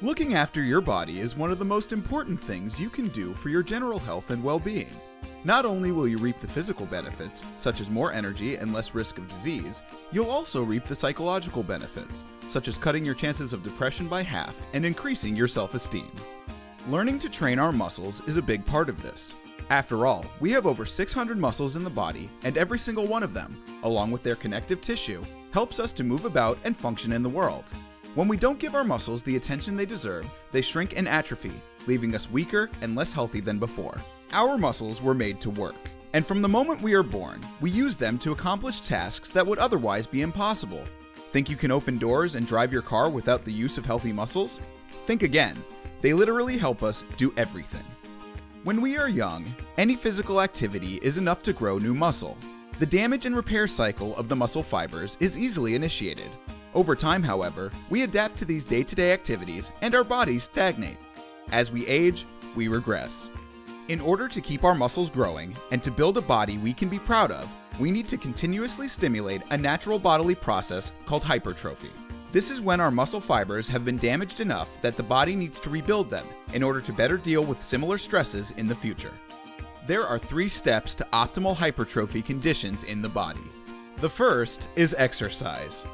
Looking after your body is one of the most important things you can do for your general health and well being. Not only will you reap the physical benefits, such as more energy and less risk of disease, you'll also reap the psychological benefits, such as cutting your chances of depression by half and increasing your self esteem. Learning to train our muscles is a big part of this. After all, we have over 600 muscles in the body, and every single one of them, along with their connective tissue, helps us to move about and function in the world. When we don't give our muscles the attention they deserve, they shrink and atrophy, leaving us weaker and less healthy than before. Our muscles were made to work, and from the moment we are born, we use them to accomplish tasks that would otherwise be impossible. Think you can open doors and drive your car without the use of healthy muscles? Think again. They literally help us do everything. When we are young, any physical activity is enough to grow new muscle. The damage and repair cycle of the muscle fibers is easily initiated, over time, however, we adapt to these day to day activities and our bodies stagnate. As we age, we regress. In order to keep our muscles growing and to build a body we can be proud of, we need to continuously stimulate a natural bodily process called hypertrophy. This is when our muscle fibers have been damaged enough that the body needs to rebuild them in order to better deal with similar stresses in the future. There are three steps to optimal hypertrophy conditions in the body. The first is exercise.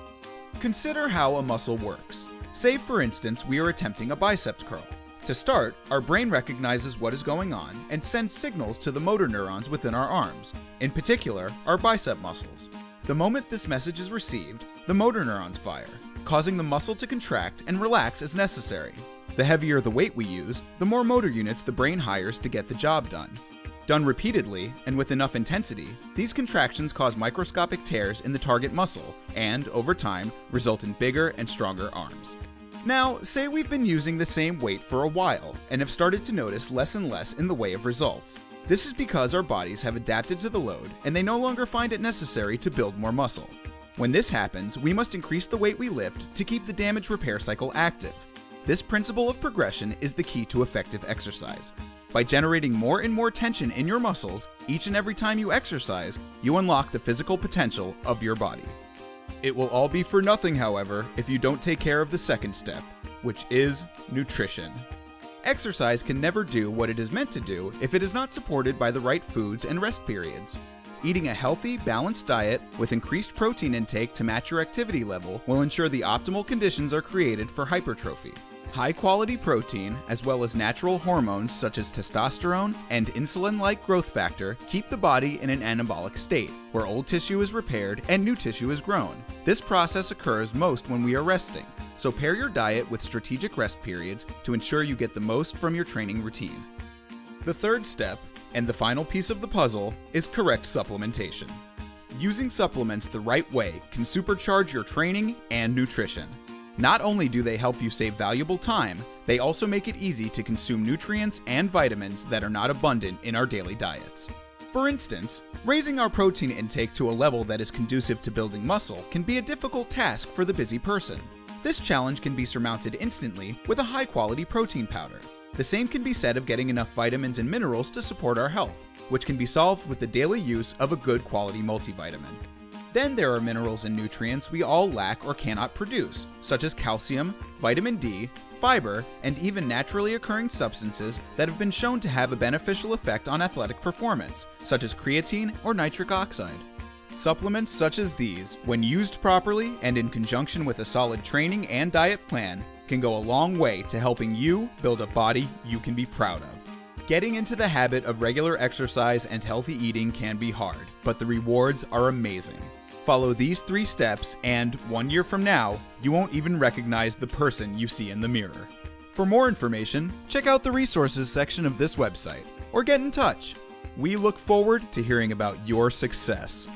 Consider how a muscle works. Say, for instance, we are attempting a biceps curl. To start, our brain recognizes what is going on and sends signals to the motor neurons within our arms, in particular, our bicep muscles. The moment this message is received, the motor neurons fire, causing the muscle to contract and relax as necessary. The heavier the weight we use, the more motor units the brain hires to get the job done. Done repeatedly and with enough intensity, these contractions cause microscopic tears in the target muscle and, over time, result in bigger and stronger arms. Now, say we've been using the same weight for a while and have started to notice less and less in the way of results. This is because our bodies have adapted to the load and they no longer find it necessary to build more muscle. When this happens, we must increase the weight we lift to keep the damage repair cycle active. This principle of progression is the key to effective exercise, by generating more and more tension in your muscles each and every time you exercise, you unlock the physical potential of your body. It will all be for nothing, however, if you don't take care of the second step, which is nutrition. Exercise can never do what it is meant to do if it is not supported by the right foods and rest periods. Eating a healthy, balanced diet with increased protein intake to match your activity level will ensure the optimal conditions are created for hypertrophy. High quality protein, as well as natural hormones such as testosterone and insulin like growth factor, keep the body in an anabolic state, where old tissue is repaired and new tissue is grown. This process occurs most when we are resting, so pair your diet with strategic rest periods to ensure you get the most from your training routine. The third step, and the final piece of the puzzle, is correct supplementation. Using supplements the right way can supercharge your training and nutrition. Not only do they help you save valuable time, they also make it easy to consume nutrients and vitamins that are not abundant in our daily diets. For instance, raising our protein intake to a level that is conducive to building muscle can be a difficult task for the busy person. This challenge can be surmounted instantly with a high quality protein powder. The same can be said of getting enough vitamins and minerals to support our health, which can be solved with the daily use of a good quality multivitamin. Then there are minerals and nutrients we all lack or cannot produce, such as calcium, vitamin D, fiber, and even naturally occurring substances that have been shown to have a beneficial effect on athletic performance, such as creatine or nitric oxide. Supplements such as these, when used properly and in conjunction with a solid training and diet plan, can go a long way to helping you build a body you can be proud of. Getting into the habit of regular exercise and healthy eating can be hard, but the rewards are amazing. Follow these three steps, and one year from now, you won't even recognize the person you see in the mirror. For more information, check out the resources section of this website or get in touch. We look forward to hearing about your success.